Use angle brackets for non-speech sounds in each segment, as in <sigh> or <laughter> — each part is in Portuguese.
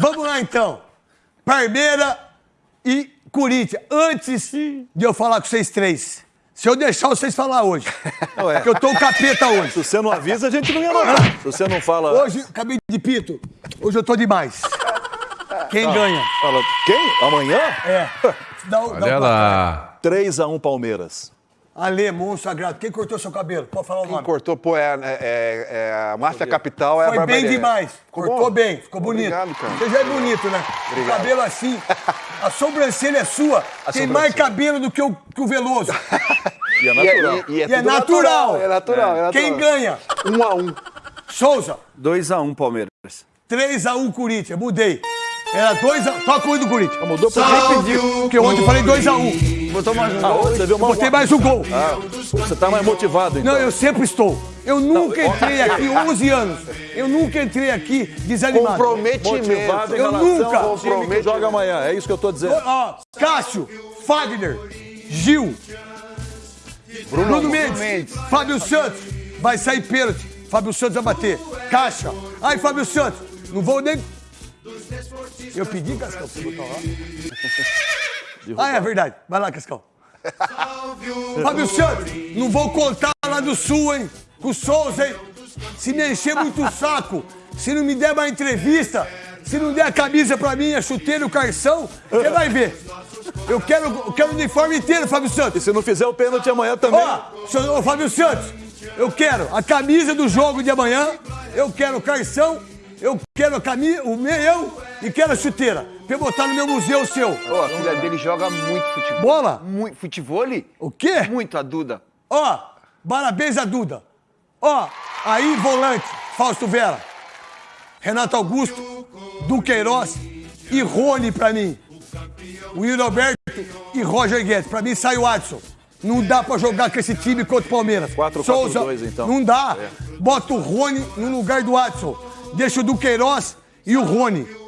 Vamos lá então. Palmeiras e Corinthians. Antes de eu falar com vocês três, se eu deixar vocês falar hoje, Não é. porque eu tô um capeta hoje. Se você não avisa, a gente não ia notar. Se você não fala. Hoje, acabei de pito, hoje eu tô demais. Quem ganha? Fala, quem? Amanhã? É. <laughs> Dá, o- dá Olha o lá. 3x1 Palmeiras. Ale, monstro sagrado. Quem cortou seu cabelo? Pode falar o nome. Cortou, pô, é, é, é a Márcia Capital é a Foi bem Barbarense. demais. Ficou Cortou bom? bem, ficou bonito. Obrigado, cara. Você já é bonito, né? O Obrigado. cabelo assim. <laughs> A sobrancelha é sua. Tem mais cabelo do que o, que o Veloso. E <laughs> é E é, natural. e- é E é tudo natural. É natural, é natural. Quem ganha? Um a um. Souza. 2x1 Palmeiras. 3x1 Corinthians. Mudei. Era 2x1. Toca o um do Corinthians. Mudou pra Nem pediu, porque ontem eu falei 2x1. Botou mais um gol. Você viu mal. Botei mais um gol. Você tá mais motivado, então. Não, eu sempre estou. Eu nunca entrei aqui 11 anos. Eu nunca entrei aqui desanimado. Comprometimento. Motivado em Eu nunca. ao time que joga amanhã. É isso que eu tô dizendo. Ó, Cássio, Fagner, Gil, Bruno, Mendes, Fábio Santos, vai sair pênalti. Fábio Santos vai bater. Caixa. Ai, Fábio Santos, não vou nem. Eu pedi, Cascão, pra você botar lá. Ah, é verdade. Vai lá, Cascão. Fábio Santos, não vou contar lá do Sul, hein? Com o Souza, hein? Se me encher muito o saco, se não me der uma entrevista, se não der a camisa pra mim, a chuteira, o carção, você vai ver. Eu quero, eu quero o uniforme inteiro, Fábio Santos. E se não fizer o pênalti amanhã também. Ó, senhor, ô, Fábio Santos, eu quero a camisa do jogo de amanhã, eu quero o carção, eu quero a camisa, o meião e quero a chuteira. Pra eu botar no meu museu seu. Ó, a filha dele joga muito futebol. Bola? Muito futebol? O quê? Muito, a Duda. Ó, parabéns a Duda. Ó, aí volante, Fausto Vera, Renato Augusto, Duqueiroz e Rony pra mim. Will Alberto e Roger Guedes. Pra mim sai o Adson. Não dá pra jogar com esse time contra o Palmeiras. 4-4-2 Souza, então. Não dá. Bota o Rony no lugar do Adson. Deixa o Duqueiroz e o Rony.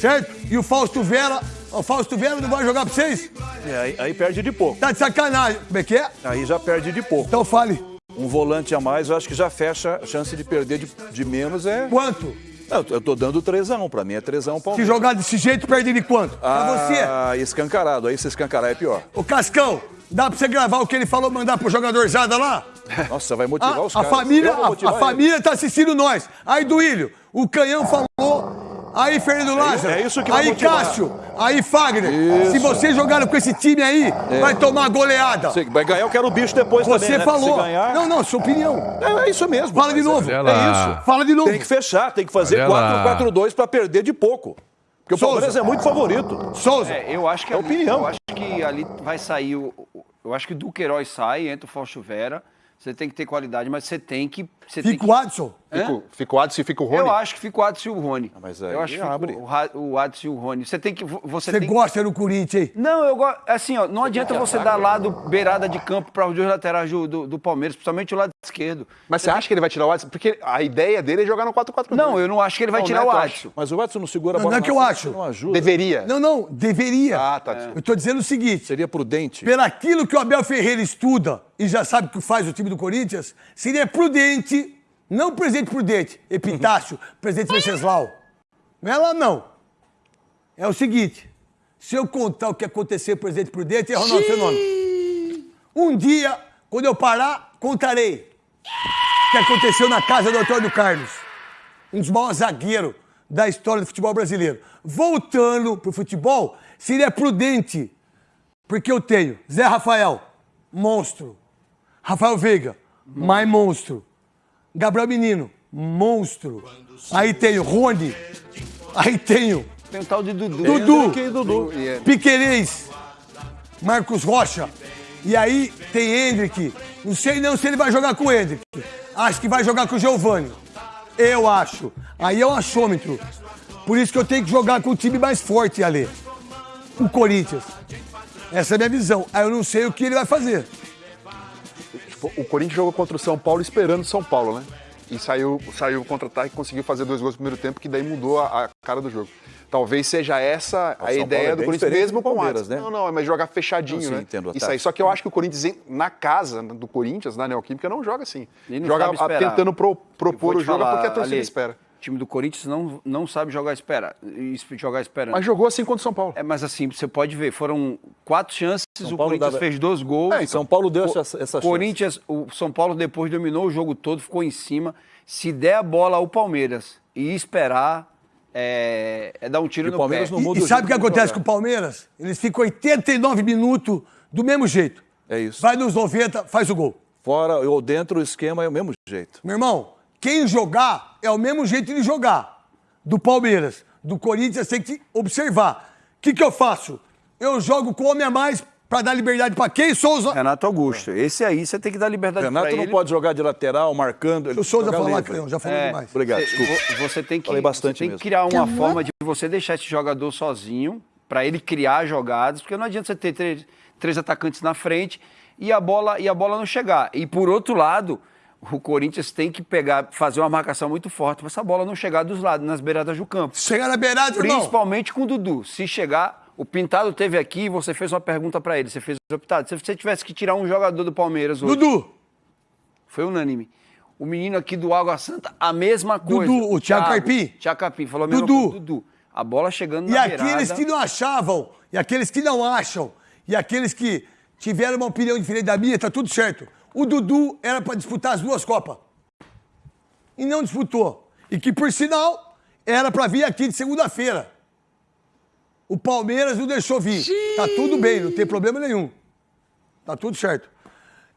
Certo? E o Fausto Vera. O Fausto Vera não vai jogar pra vocês? É, aí, aí perde de pouco. Tá de sacanagem. Como é que é? Aí já perde de pouco. Então fale. Um volante a mais, eu acho que já fecha a chance de perder de, de menos. É. Quanto? Não, eu tô dando 3x1. Pra mim é 3x1 Se Palmeiras. jogar desse jeito, perde de quanto? Pra você. Ah, escancarado. Aí se escancarar é pior. Ô Cascão, dá pra você gravar o que ele falou, mandar pro jogador Zada lá? <laughs> Nossa, vai motivar A, os a caras. família, a, a família tá assistindo nós. Aí, Duílio, o Canhão falou. Aí, Fernando Lázaro. é isso que vai Aí, motivar. Cássio. Aí, Fagner. Isso. Se vocês jogaram com esse time aí, vai tomar goleada. ele. Vai ganhar, eu quero o bicho depois Você também, né? falou. Se ganhar... Não, não, sua opinião. É, é isso mesmo. Fala de Mas novo. É, é isso. Fala de novo. Tem que fechar, tem que fazer Olha lá. 4-4-2 pra perder de pouco. Porque o Souza. Palmeiras é muito favorito. Souza. É, eu acho que É ali, opinião. Eu acho que ali vai sair o. o- Eu acho que o Duqueiroz sai, entra o Fausto Vera. Você tem que ter qualidade, mas você tem que. Você Fica que... o Adson. Fica, o- fica o Adson e fica o Rony. Eu acho que fica o Adson e o Rony. mas aí eu acho que abre. o, o Adson e o Rony. Você tem que. vo- Você, Você tem... gosta do Corinthians, hein? Não, eu gosto. Assim, ó, não adianta você dar lado, beirada de campo para os dois laterais do, do, do Palmeiras, principalmente o lado esquerdo. Mas você acha que ele vai tirar o Adson? Porque a ideia dele é jogar no 4-4-2. Não, eu não acho que ele vai Não, tirar Neto o. Adson. Mas o Edson não segura a Não, bola. não é que eu acho. Não ajuda. Deveria. Não, não, deveria. Ah, tá. Eu tô dizendo o seguinte. Seria prudente. Pelo aquilo que o Abel Ferreira estuda e já sabe o que faz o time do Corinthians, seria prudente, não presidente prudente, Epitácio, presidente Venceslau. Não é lá, não. É o seguinte: se eu contar o que aconteceu, presidente prudente, é Ronaldo Fenômeno. Um dia, quando eu parar, contarei o que aconteceu na casa do Antônio Carlos. Um dos maiores zagueiros da história do futebol brasileiro. Voltando pro futebol, seria prudente porque eu tenho Zé Rafael, monstro. Rafael Veiga, mais monstro. Gabriel Menino, monstro. Aí tenho Rony. Aí tenho Tem um tal de Dudu. Dudu. Aqui, Dudu. Piquerez, Marcos Rocha. E aí tem Hendrick. Não sei não se ele vai jogar com o Hendrick. Acho que vai jogar com o Giovani. Eu acho. Aí é um achômetro. Por isso que eu tenho que jogar com o time mais forte, Ale. O Corinthians. Essa é a minha visão. Aí eu não sei o que ele vai fazer. Tipo, o Corinthians jogou contra o São Paulo esperando o São Paulo, né? E saiu, saiu contra-ataque e conseguiu fazer dois gols no primeiro tempo, que daí mudou a, a cara do jogo. Talvez seja essa a São Paulo ideia é do Corinthians, mesmo com o Palmeiras, né? Não, não, mas jogar fechadinho, Não, sim, né? entendo, Isso tá. aí. Só que eu acho que o Corinthians, na casa do Corinthians, na Neoquímica, não joga assim. Ele não Joga tentando pro- propor o jogo falar, porque a torcida Ale, espera. O time do Corinthians não, não sabe jogar espera, jogar esperando. Mas jogou assim contra o São Paulo. É, mas assim, você pode ver, foram quatro chances, São o Paulo Corinthians dava- fez dois gols. É, São Paulo deu essa, essa chance. Corinthians, o São Paulo depois dominou o jogo todo, ficou em cima. Se der a bola ao Palmeiras e esperar, é, é dar um tiro E o no Palmeiras pé. não E, muda e o sabe o que acontece jogar. com o Palmeiras? Eles ficam 89 minutos do mesmo jeito. É isso. Vai nos 90, faz o gol. Fora ou dentro, o esquema é o mesmo jeito. Meu irmão, quem jogar é o mesmo jeito de jogar. Do Palmeiras. Do Corinthians tem que observar. O que, que eu faço? Eu jogo com homem a mais pra dar liberdade pra quem, Souza? Renato Augusto. Esse aí você tem que dar liberdade Renato pra não ele. pode jogar de lateral, marcando. ele O Souza livre. Canhão, já falou É, demais. Obrigado, Você- desculpa. vo- Você tem que, Falei bastante você tem que criar uma forma de você deixar esse jogador sozinho, para ele criar jogadas, porque não adianta você ter três, três atacantes na frente e a, bola, e a bola não chegar. E por outro lado, o Corinthians tem que pegar, fazer uma marcação muito forte para essa bola não chegar dos lados, nas beiradas do campo. Chegar na beirada. Principalmente com o Dudu. Se chegar, o Pintado teve aqui e você fez uma pergunta para ele. Você fez o Pintado. Se você tivesse que tirar um jogador do Palmeiras hoje, Dudu, foi unânime. O menino aqui do Água Santa, a mesma coisa. Dudu, o Thiago Carpim. Thiago Carpim, falou a mesma Dudu. coisa. Dudu. A bola chegando e na aqueles beirada. que não achavam, e aqueles que não acham, e aqueles que tiveram uma opinião diferente da minha, tá tudo certo. O Dudu era pra disputar as duas Copas. E não disputou. E que, por sinal, era pra vir aqui de segunda-feira. O Palmeiras não deixou vir. Tá tudo bem, não tem problema nenhum. Tá tudo certo.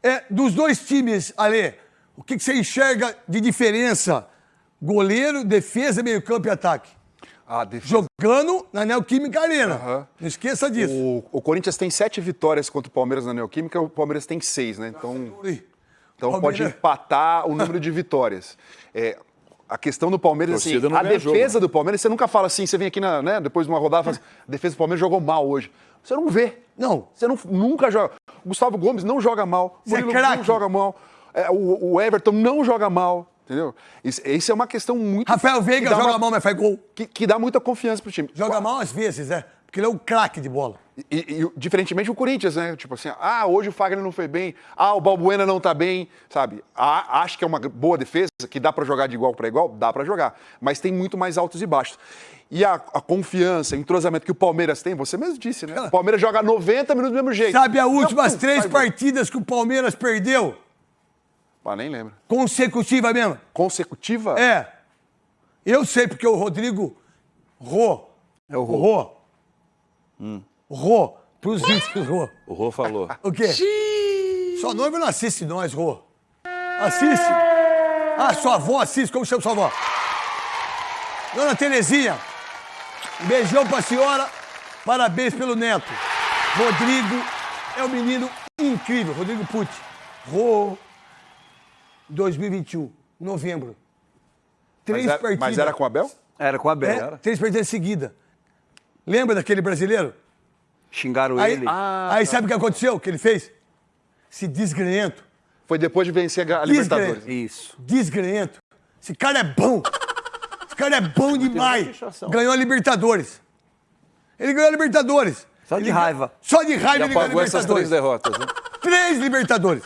É, dos dois times, Ale, o que, que você enxerga de diferença? Goleiro, defesa, meio-campo e ataque. A defesa. Jogando na Neoquímica Arena. Aham. Não esqueça disso. O, o Corinthians tem sete vitórias contra o Palmeiras na Neoquímica, o Palmeiras tem seis, né? Então, Ui. então pode Palmeiras- empatar o número de vitórias. É, a questão do Palmeiras, assim, não a defesa jogo. do Palmeiras, você nunca fala assim, você vem aqui na, né, depois de uma rodada e fala assim, a defesa do Palmeiras jogou mal hoje. Você não vê. Não. Você não, nunca joga. O Gustavo Gomes não joga mal. O Você é Murilo não craque. joga mal. É, o, o Everton não joga mal. Entendeu? Isso, isso é uma questão muito. Rafael Veiga joga uma- mal, mas faz gol. Que, que dá muita confiança pro time. Joga mal às vezes, é. Porque ele é um craque de bola. E, e, diferentemente o Corinthians, né? Tipo assim, ah, hoje o Fagner não foi bem, ah, o Balbuena não tá bem, sabe? Ah, acho que é uma boa defesa, que dá pra jogar de igual para igual, dá pra jogar, mas tem muito mais altos e baixos. E a, a confiança, o entrosamento que o Palmeiras tem, você mesmo disse, né? O Palmeiras joga 90 minutos do mesmo jeito. Sabe as últimas Não, três partidas que o Palmeiras perdeu? Ah, nem lembro. Consecutiva mesmo? Consecutiva? É. Eu sei porque o Rodrigo Rô. É o Rô. Rô. Rô. Pros íntimos, <laughs> Rô. O Rô falou. O quê? Sua noiva não assiste nós, Rô. Assiste. Ah, sua avó assiste. Como chama sua avó? Dona Terezinha. Um beijão pra senhora. Parabéns pelo neto. Rodrigo é um menino incrível. Rodrigo Pucci. Rô. 2021. Novembro. Três Mas, era, partidas. mas era com o Abel? Era com a Abel. É, três partidas seguidas. Lembra daquele brasileiro? Xingaram Aí, ele. aí sabe o que aconteceu? O que ele fez? Se desgrenhento. Foi depois de vencer a Libertadores. Isso. Desgrenhento. Esse cara é bom. Esse cara é bom demais. Ganhou a Libertadores. Ele ganhou a Libertadores. Só de Ele raiva. ganhou- Só de raiva Já ele ganhou a pagou essas três Libertadores. derrotas. né? Três Libertadores.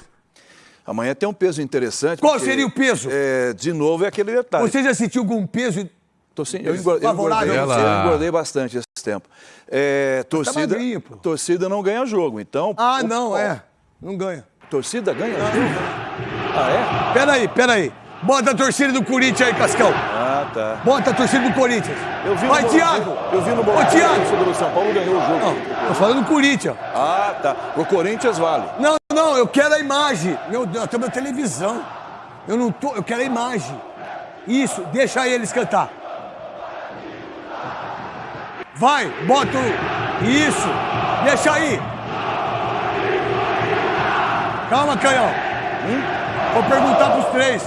Amanhã tem um peso interessante. Qual porque, seria o peso? É, de novo, é aquele detalhe. Você já sentiu algum peso? Tô sim, eu, engordei, você? eu engordei bastante esse tempo. É, torcida, magrinho, pô. torcida não ganha jogo, então... Ah, o- não, ó, é. Não ganha. Torcida ganha jogo? Ah, Peraí, peraí. Bota a torcida do Corinthians aí, Cascão. é? Ah, tá. Bota a torcida do Corinthians. Eu vi Vai, no Thiago. Eu vi no Ô, Morumbi, Thiago. sobre o São Paulo ganhou o jogo. Não, tô falando do Corinthians. Ah, tá. Pro Corinthians vale. Não, não, eu quero a imagem. Meu Deus, estamos na televisão. Eu não tô, eu quero a imagem. Isso, deixa eles cantar. Vai, bota o... Isso, deixa aí. Calma, Canhão. Hum? Vou perguntar pros três.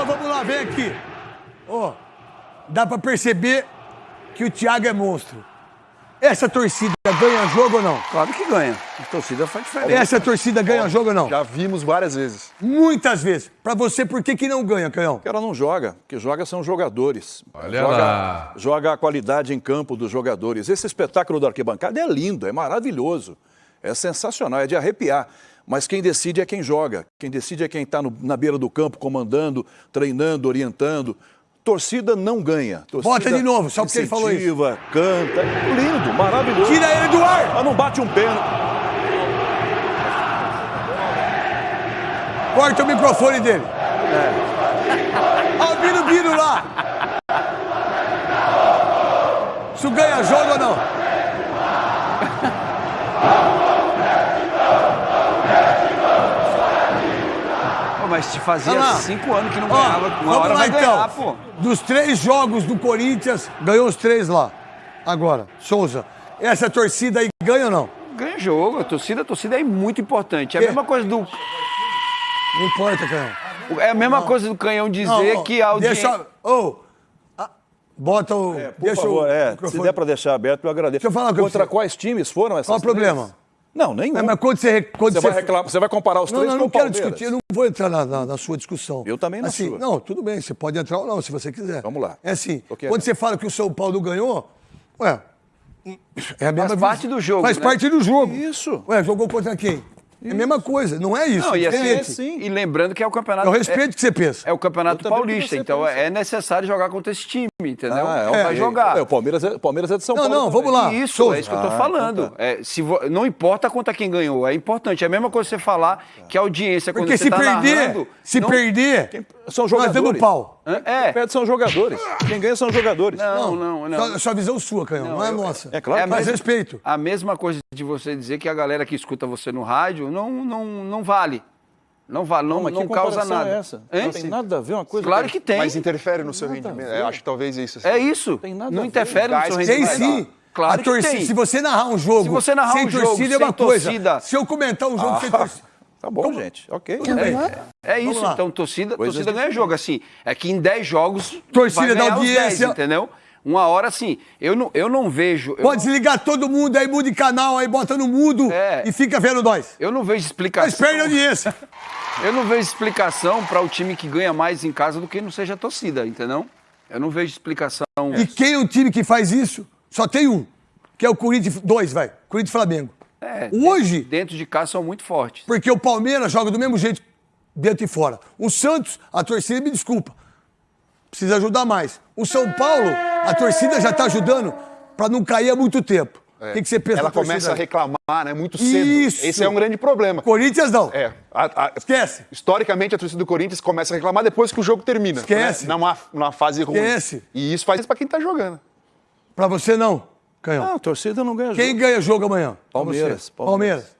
Então vamos lá, vem aqui. Ó, dá pra perceber que o Thiago é monstro. Essa torcida ganha jogo ou não? Claro que ganha. A torcida faz diferença. Essa torcida ganha jogo ou não? Já vimos várias vezes. Muitas vezes. Pra você, por que, que não ganha, Canhão? O cara não joga. O que joga são jogadores. Olha joga, lá. joga a qualidade em campo dos jogadores. Esse espetáculo da arquibancada é lindo, é maravilhoso. É sensacional, é de arrepiar. Mas quem decide é quem joga. Quem decide é quem está na beira do campo, comandando, treinando, orientando. Torcida não ganha. Torcida Bota de novo, só porque ele falou isso. canta. Lindo, maravilhoso. Tira ele do ar! Mas não bate um pênalti. Corta o microfone dele. Olha o Biro Biro lá. Isso ganha jogo ou não? Pô, mas te fazia lá. cinco anos que não ganhava. Uma vamos hora lá vai então. ganhar, pô. Dos três jogos do Corinthians, ganhou os três lá. Agora, Souza, essa torcida aí ganha ou não? Ganha jogo. A torcida, a torcida é muito importante. É a mesma coisa do. Não importa, Canhão. É a mesma coisa do canhão dizer Não, que a audiência. Deixa. Ô, ah, bota o. Por deixa favor, o é, se der para deixar aberto, eu agradeço. Deixa eu falar uma coisa Contra quais times foram essas Qual o três? problema? Não, nenhum. Não, mas quando você. Quando Você vai reclamar, você vai comparar os Não, três não, com não o quero Palmeiras. discutir, eu não vou entrar na, na- na sua discussão. Eu também na assim, sua. Não, tudo bem, você pode entrar ou não, se você quiser. Vamos lá. É assim, querendo. quando você fala que o São Paulo ganhou, ué, é a mesma Faz parte do jogo, Faz né? parte do jogo. Isso. Ué, jogou contra quem? É a mesma coisa, não é isso. Não, e, assim, diferente. sim. e lembrando que é o campeonato. Eu respeito o que você pensa. É, é o campeonato paulista, então assim. é necessário jogar contra esse time, entendeu? Ah, Então vai jogar. É, o Palmeiras é, o Palmeiras é de São Não, Paulo. não, também. vamos lá. Isso, Souza. é isso que eu tô Ah, falando. então tá. É, se vo- Não importa contra quem ganhou, é importante. É a mesma coisa você falar que a audiência, quando Porque você se tá perder, narrando, se não- perder, São nós jogadores. damos pau. É, Quem perde são jogadores. Quem ganha são jogadores. não, não, não. Só, só visão sua, Canhão, não, é eu- nossa. É claro É mesmo- respeito. A mesma coisa de você dizer que a galera que escuta você no rádio não, não, não vale. Não vale, não, mas não que causa nada. é essa? Hein? Não tem nada a ver uma coisa Claro com- que tem. Mas interfere no seu rendimento. Eu acho que talvez isso. assim. É isso. Tem nada a não ver. interfere no seu Gás Tem rendimento. sim. Claro a que torcida, tem. Se você narrar um jogo Se você narrar sem um jogo torcida é sem uma coisa. torcida- Se eu comentar um jogo sem torcida. Tá bom, gente. Ok. Bem. É isso, então torcida, torcida ganha jogo. Assim, é que em 10 jogos. Torcida vai da os 10, audiência. entendeu? Uma hora, assim, eu não, eu não vejo. Eu, Pode desligar todo mundo, aí muda de canal, aí bota no mudo É. e fica vendo nós. eu não vejo Mas explicação. perde a audiência. <laughs> Eu não vejo explicação para o time que ganha mais em casa do que não seja a torcida, entendeu? Eu não vejo explicação. E quem é o time que faz isso? Só tem um, que é o Corinthians, dois, vai, Corinthians Flamengo. É, Hoje, Dentro de casa são muito fortes. porque o Palmeiras joga do mesmo jeito dentro e fora. O Santos, a torcida, me desculpa, precisa ajudar mais. O São Paulo, a torcida já tá ajudando para não cair há muito tempo. O que, que você pensa Ela torcida começa a reclamar, né? Muito cedo. Isso. Esse é um grande problema. Corinthians não. É. a- a- Esquece. Historicamente, a torcida do Corinthians começa a reclamar depois que o jogo termina. Esquece. Né? Numa, numa fase ruim. Esquece. E isso faz isso pra quem tá jogando. Pra você não, Canhão. Não, a torcida não ganha Quem jogo. ganha jogo amanhã? Palmeiras. Palmeiras. Palmeiras.